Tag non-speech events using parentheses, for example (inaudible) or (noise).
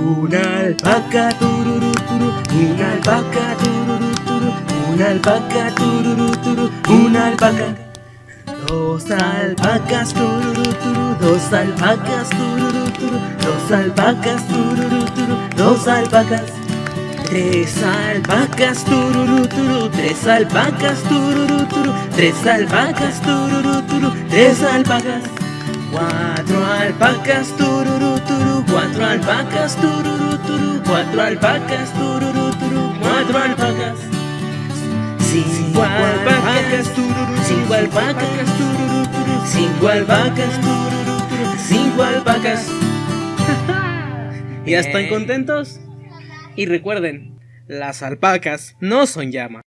Una alpaca, tururú, turu, una alpaca, tururú, turu, una alpaca, tururú, turu, una alpaca. Dos alpacas, tururú, turu, dos alpacas, tururú, turu, dos alpacas, tururú, turu, dos alpacas. Tres alpacas, tururú, turu, tres alpacas, tururú, turu, tres alpacas, tururú, turu, tres alpacas. Cuatro alpacas, tururú, turu, cuatro alpacas, tururú, turu, cuatro alpacas, tururú, turu, cuatro alpacas. Cinco alpacas, tururú, cinco alpacas, tururú, turu, cinco alpacas, tururú, turu, cinco alpacas. (laughs) ¿Ya están contentos? Y recuerden, las alpacas no son llamas.